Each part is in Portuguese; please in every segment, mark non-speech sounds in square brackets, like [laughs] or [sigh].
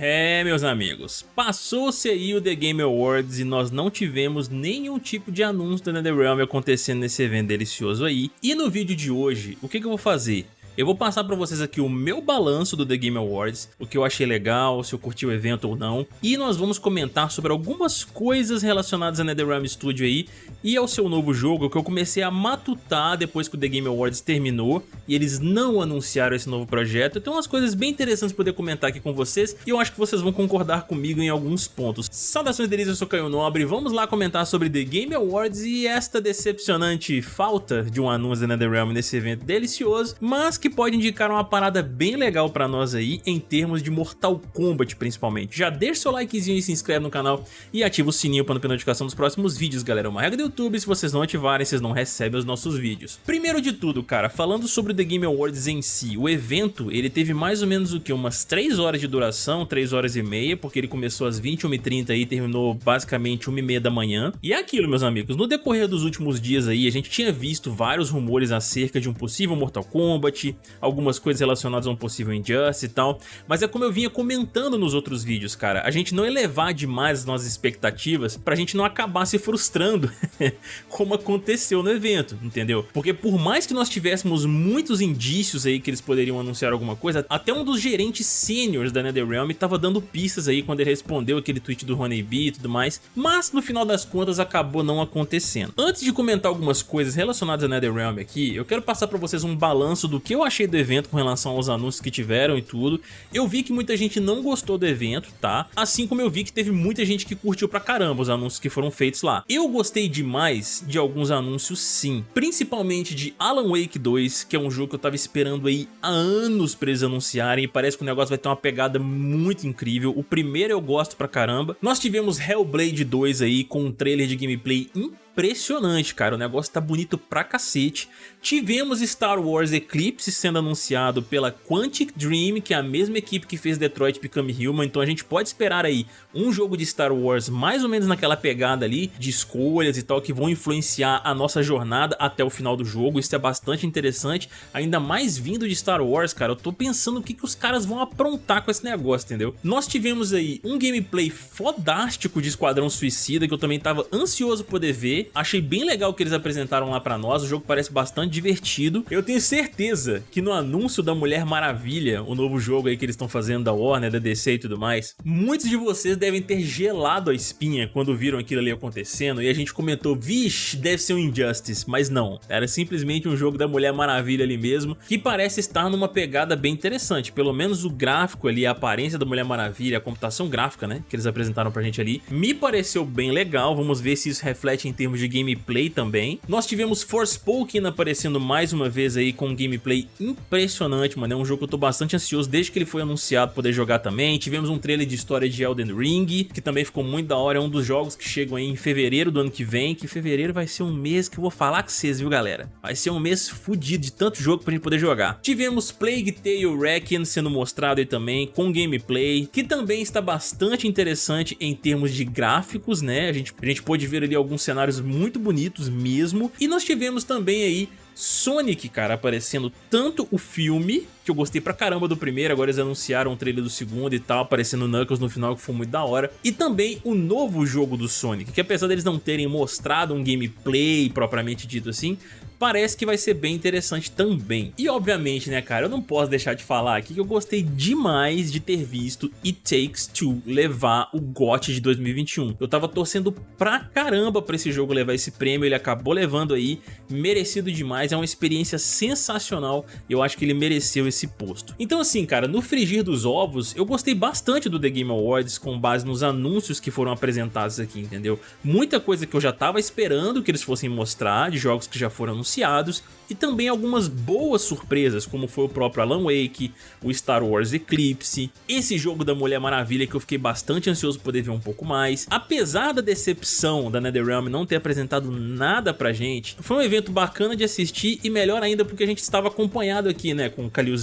É, meus amigos, passou-se aí o The Game Awards e nós não tivemos nenhum tipo de anúncio da NetherRealm acontecendo nesse evento delicioso aí. E no vídeo de hoje, o que, que eu vou fazer? Eu vou passar pra vocês aqui o meu balanço do The Game Awards, o que eu achei legal, se eu curti o evento ou não, e nós vamos comentar sobre algumas coisas relacionadas a NetherRealm Studio aí e ao seu novo jogo que eu comecei a matutar depois que o The Game Awards terminou e eles não anunciaram esse novo projeto. Tem umas coisas bem interessantes poder comentar aqui com vocês e eu acho que vocês vão concordar comigo em alguns pontos. Saudações delícias, eu sou Caio Nobre, vamos lá comentar sobre The Game Awards e esta decepcionante falta de um anúncio da NetherRealm nesse evento delicioso, mas que que pode indicar uma parada bem legal pra nós aí, em termos de Mortal Kombat principalmente. Já deixa seu likezinho e se inscreve no canal e ativa o sininho para não perder notificação dos próximos vídeos, galera. É uma regra do YouTube, se vocês não ativarem, vocês não recebem os nossos vídeos. Primeiro de tudo, cara, falando sobre o The Game Awards em si, o evento, ele teve mais ou menos o que? Umas 3 horas de duração, 3 horas e meia, porque ele começou às 21h30 e terminou basicamente 1h30 da manhã. E é aquilo, meus amigos, no decorrer dos últimos dias aí, a gente tinha visto vários rumores acerca de um possível Mortal Kombat, algumas coisas relacionadas a um possível Injustice e tal, mas é como eu vinha comentando nos outros vídeos, cara, a gente não elevar demais as nossas expectativas pra gente não acabar se frustrando, [laughs] como aconteceu no evento, entendeu? Porque por mais que nós tivéssemos muitos indícios aí que eles poderiam anunciar alguma coisa, até um dos gerentes seniors da NetherRealm tava dando pistas aí quando ele respondeu aquele tweet do Honeybee e tudo mais, mas no final das contas acabou não acontecendo. Antes de comentar algumas coisas relacionadas à NetherRealm aqui, eu quero passar pra vocês um balanço do que eu achei do evento com relação aos anúncios que tiveram e tudo. Eu vi que muita gente não gostou do evento, tá? Assim como eu vi que teve muita gente que curtiu pra caramba os anúncios que foram feitos lá. Eu gostei demais de alguns anúncios sim, principalmente de Alan Wake 2, que é um jogo que eu tava esperando aí há anos pra eles anunciarem e parece que o negócio vai ter uma pegada muito incrível. O primeiro eu gosto pra caramba. Nós tivemos Hellblade 2 aí com um trailer de gameplay incrível impressionante, cara. O negócio tá bonito pra cacete. Tivemos Star Wars Eclipse sendo anunciado pela Quantic Dream, que é a mesma equipe que fez Detroit Become Human, então a gente pode esperar aí um jogo de Star Wars mais ou menos naquela pegada ali de escolhas e tal, que vão influenciar a nossa jornada até o final do jogo. Isso é bastante interessante, ainda mais vindo de Star Wars, cara. Eu tô pensando o que, que os caras vão aprontar com esse negócio, entendeu? Nós tivemos aí um gameplay fodástico de Esquadrão Suicida, que eu também tava ansioso poder ver. Achei bem legal o que eles apresentaram lá pra nós, o jogo parece bastante divertido. Eu tenho certeza que no anúncio da Mulher Maravilha, o novo jogo aí que eles estão fazendo da Warner, da DC e tudo mais, muitos de vocês devem ter gelado a espinha quando viram aquilo ali acontecendo e a gente comentou, vixe, deve ser um Injustice, mas não, era simplesmente um jogo da Mulher Maravilha ali mesmo, que parece estar numa pegada bem interessante, pelo menos o gráfico ali, a aparência da Mulher Maravilha, a computação gráfica, né, que eles apresentaram pra gente ali, me pareceu bem legal, vamos ver se isso reflete em termos de gameplay também. Nós tivemos Forspoken aparecendo mais uma vez aí com um gameplay impressionante, mano. É um jogo que eu tô bastante ansioso desde que ele foi anunciado poder jogar também. Tivemos um trailer de história de Elden Ring, que também ficou muito da hora. É um dos jogos que chegam aí em fevereiro do ano que vem, que fevereiro vai ser um mês que eu vou falar com vocês, viu, galera? Vai ser um mês fudido de tanto jogo pra gente poder jogar. Tivemos Plague Tale Requiem sendo mostrado aí também, com gameplay, que também está bastante interessante em termos de gráficos, né? A gente, a gente pôde ver ali alguns cenários muito bonitos mesmo. E nós tivemos também aí Sonic, cara, aparecendo tanto o filme, que eu gostei pra caramba do primeiro, agora eles anunciaram o trailer do segundo e tal, aparecendo Knuckles no final, que foi muito da hora. E também o novo jogo do Sonic, que apesar deles não terem mostrado um gameplay propriamente dito assim, parece que vai ser bem interessante também. E obviamente, né, cara, eu não posso deixar de falar aqui que eu gostei demais de ter visto It Takes Two levar o GOT de 2021. Eu tava torcendo pra caramba pra esse jogo levar esse prêmio, ele acabou levando aí, merecido demais, é uma experiência sensacional, eu acho que ele mereceu esse posto. Então assim, cara, no frigir dos ovos, eu gostei bastante do The Game Awards com base nos anúncios que foram apresentados aqui, entendeu? Muita coisa que eu já tava esperando que eles fossem mostrar, de jogos que já foram anunciados, e também algumas boas surpresas, como foi o próprio Alan Wake, o Star Wars Eclipse, esse jogo da Mulher Maravilha que eu fiquei bastante ansioso poder ver um pouco mais. Apesar da decepção da NetherRealm não ter apresentado nada pra gente, foi um evento bacana de assistir e melhor ainda porque a gente estava acompanhado aqui, né, com Kalil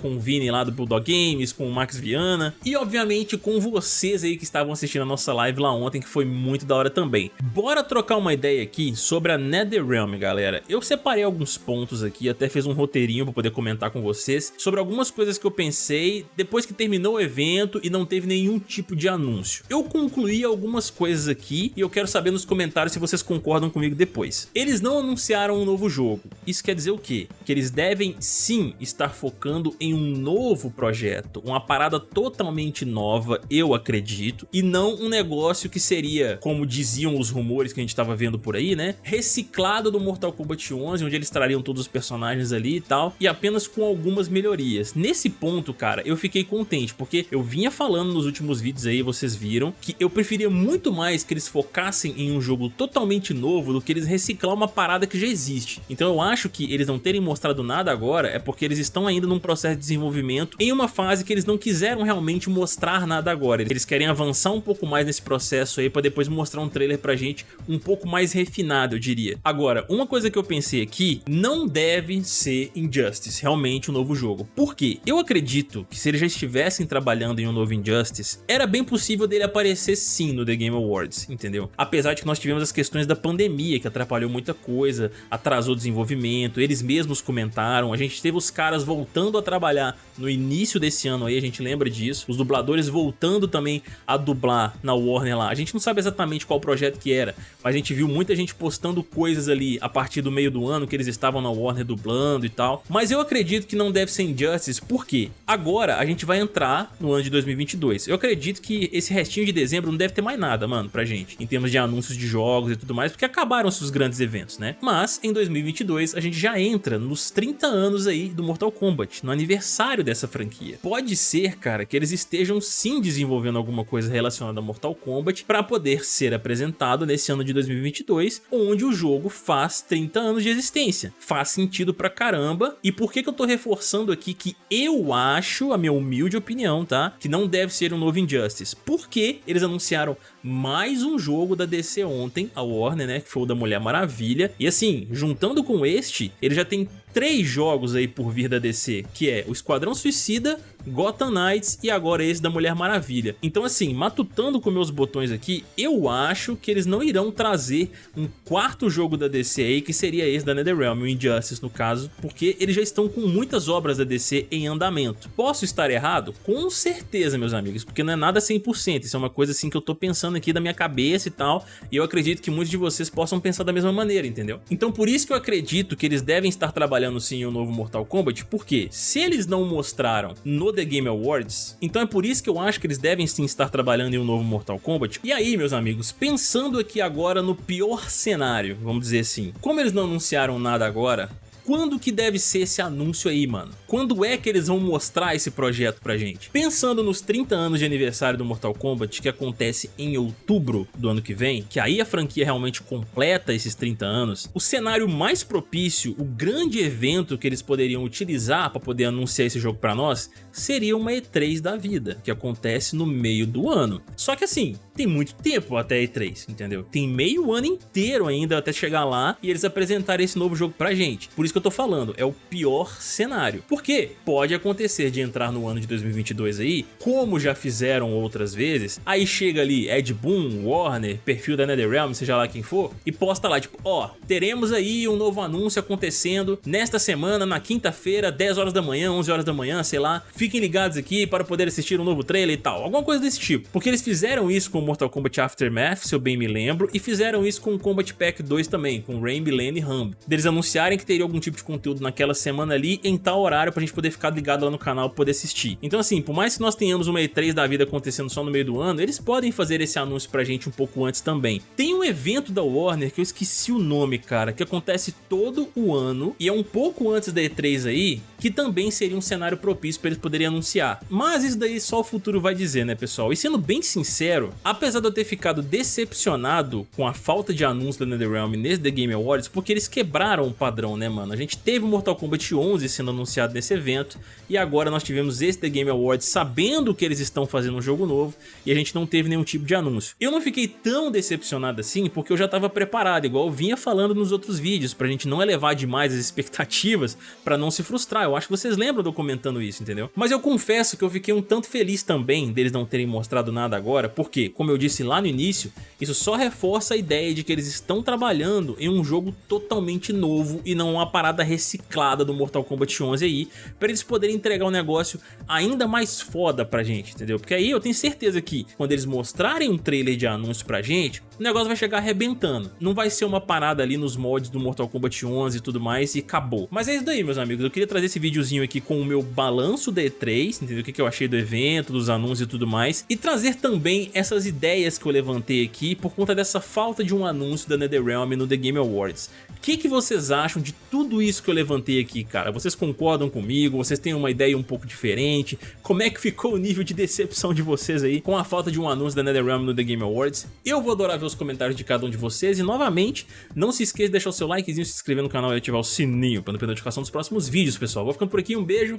Com o Vini lá do Bulldog Games, com o Max Viana e obviamente com vocês aí que estavam assistindo a nossa live lá ontem, que foi muito da hora também. Bora trocar uma ideia aqui sobre a NetherRealm, galera. Eu separei alguns pontos aqui, até fiz um roteirinho para poder comentar com vocês sobre algumas coisas que eu pensei depois que terminou o evento e não teve nenhum tipo de anúncio. Eu concluí algumas coisas aqui e eu quero saber nos comentários se vocês concordam comigo depois. Eles não anunciaram um novo jogo. Isso quer dizer o quê? Que eles devem sim estar focando em um novo projeto, uma parada totalmente nova, eu acredito, e não um negócio que seria, como diziam os rumores que a gente estava vendo por aí, né? Reciclado do Mortal Kombat 11, onde eles trariam todos os personagens ali e tal, e apenas com algumas melhorias. Nesse ponto, cara, eu fiquei contente, porque eu vinha falando nos últimos vídeos aí, vocês viram, que eu preferia muito mais que eles focassem em um jogo totalmente novo do que eles reciclar uma parada que já existe. Então eu acho que eles não terem mostrado nada agora é porque eles estão ainda num processo de desenvolvimento em uma fase que eles não quiseram realmente mostrar nada agora. Eles querem avançar um pouco mais nesse processo aí para depois mostrar um trailer pra gente um pouco mais refinado, eu diria. Agora, uma coisa que eu pensei aqui, não deve ser Injustice, realmente um novo jogo. Por quê? Eu acredito que se eles já estivessem trabalhando em um novo Injustice, era bem possível dele aparecer sim no The Game Awards, entendeu? Apesar de que nós tivemos as questões da pandemia, que atrapalhou muita coisa, atrasou o desenvolvimento, eles mesmos comentaram, a gente teve os caras voltando a trabalhar no início desse ano aí, a gente lembra disso, os dubladores voltando também a dublar na Warner lá, a gente não sabe exatamente qual projeto que era, mas a gente viu muita gente postando coisas ali a partir do meio do ano que eles estavam na Warner dublando e tal, mas eu acredito que não deve ser Injustice, porque agora a gente vai entrar no ano de 2022, eu acredito que esse restinho de dezembro não deve ter mais nada, mano, pra gente, em termos de anúncios de jogos e tudo mais, porque acabaram-se os grandes eventos, né? Mas em 2022 a gente já entra nos 30 anos aí do Mortal Kombat, no aniversário dessa franquia. Pode ser, cara, que eles estejam sim desenvolvendo alguma coisa relacionada a Mortal Kombat para poder ser apresentado nesse ano de 2022, onde o jogo faz 30 anos de existência. Faz sentido pra caramba. E por que que eu tô reforçando aqui que eu acho, a minha humilde opinião, tá? Que não deve ser um novo Injustice. Porque eles anunciaram mais um jogo da DC ontem, a Warner, né, que foi o da Mulher Maravilha. E assim, juntando com este, ele já tem três jogos aí por vir da DC, que é o Esquadrão Suicida, Gotham Knights e agora esse da Mulher Maravilha. Então assim, matutando com meus botões aqui, eu acho que eles não irão trazer um quarto jogo da DC aí, que seria esse da NetherRealm, o Injustice no caso, porque eles já estão com muitas obras da DC em andamento. Posso estar errado? Com certeza, meus amigos, porque não é nada 100%, isso é uma coisa assim que eu tô pensando aqui da minha cabeça e tal, e eu acredito que muitos de vocês possam pensar da mesma maneira, entendeu? Então por isso que eu acredito que eles devem estar trabalhando sim em um novo Mortal Kombat, porque se eles não mostraram no The Game Awards, então é por isso que eu acho que eles devem sim estar trabalhando em um novo Mortal Kombat. E aí, meus amigos, pensando aqui agora no pior cenário, vamos dizer assim, como eles não anunciaram nada agora, quando que deve ser esse anúncio aí, mano? Quando é que eles vão mostrar esse projeto pra gente? Pensando nos 30 anos de aniversário do Mortal Kombat, que acontece em outubro do ano que vem, que aí a franquia realmente completa esses 30 anos, o cenário mais propício, o grande evento que eles poderiam utilizar para poder anunciar esse jogo pra nós, seria uma E3 da vida, que acontece no meio do ano. Só que assim, tem muito tempo até E3, entendeu? Tem meio ano inteiro ainda até chegar lá e eles apresentarem esse novo jogo pra gente. Por isso que eu tô falando, é o pior cenário. Porque pode acontecer de entrar no ano de 2022 aí, como já fizeram outras vezes, aí chega ali Ed Boon, Warner, perfil da NetherRealm, seja lá quem for, e posta lá, tipo, ó, teremos aí um novo anúncio acontecendo nesta semana, na quinta-feira, 10 horas da manhã, 11 horas da manhã, sei lá, fiquem ligados aqui para poder assistir um novo trailer e tal, alguma coisa desse tipo. Porque eles fizeram isso com Mortal Kombat Aftermath, se eu bem me lembro, e fizeram isso com Combat Pack 2 também, com Rain, Lane e Rambo. Deles anunciarem que teria algum tipo tipo de conteúdo naquela semana ali em tal horário pra gente poder ficar ligado lá no canal poder assistir. Então assim, por mais que nós tenhamos uma E3 da vida acontecendo só no meio do ano, eles podem fazer esse anúncio pra gente um pouco antes também. Tem um evento da Warner que eu esqueci o nome, cara, que acontece todo o ano e é um pouco antes da E3 aí, que também seria um cenário propício para eles poderem anunciar. Mas isso daí só o futuro vai dizer, né, pessoal? E sendo bem sincero, apesar de eu ter ficado decepcionado com a falta de anúncio da NetherRealm nesse The Game Awards, porque eles quebraram o padrão, né, mano? Mano. A gente teve o Mortal Kombat 11 sendo anunciado nesse evento e agora nós tivemos esse The Game Awards sabendo que eles estão fazendo um jogo novo e a gente não teve nenhum tipo de anúncio. Eu não fiquei tão decepcionado assim porque eu já estava preparado, igual eu vinha falando nos outros vídeos, pra gente não elevar demais as expectativas pra não se frustrar. Eu acho que vocês lembram de eu comentando isso, entendeu? Mas eu confesso que eu fiquei um tanto feliz também deles não terem mostrado nada agora, porque, como eu disse lá no início, isso só reforça a ideia de que eles estão trabalhando em um jogo totalmente novo e não uma parada reciclada do Mortal Kombat 11 aí, pra eles poderem entregar um negócio ainda mais foda pra gente, entendeu? Porque aí eu tenho certeza que quando eles mostrarem um trailer de anúncio pra gente, o negócio vai chegar arrebentando. Não vai ser uma parada ali nos mods do Mortal Kombat 11 e tudo mais e acabou. Mas é isso daí, meus amigos. Eu queria trazer esse videozinho aqui com o meu balanço da E3, entendeu? O que eu achei do evento, dos anúncios e tudo mais. E trazer também essas ideias que eu levantei aqui por conta dessa falta de um anúncio da NetherRealm no The Game Awards. O que, que vocês acham de tudo isso que eu levantei aqui, cara? Vocês concordam comigo? Vocês têm uma ideia um pouco diferente? Como é que ficou o nível de decepção de vocês aí com a falta de um anúncio da NetherRealm no The Game Awards? Eu vou adorar ver os comentários de cada um de vocês e novamente, não se esqueça de deixar o seu likezinho, se inscrever no canal e ativar o sininho para não perder a notificação dos próximos vídeos, pessoal. Vou ficando por aqui, um beijo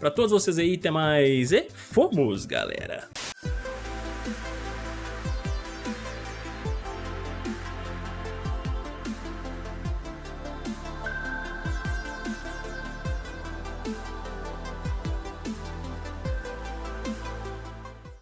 pra todos vocês aí, até mais e fomos, galera!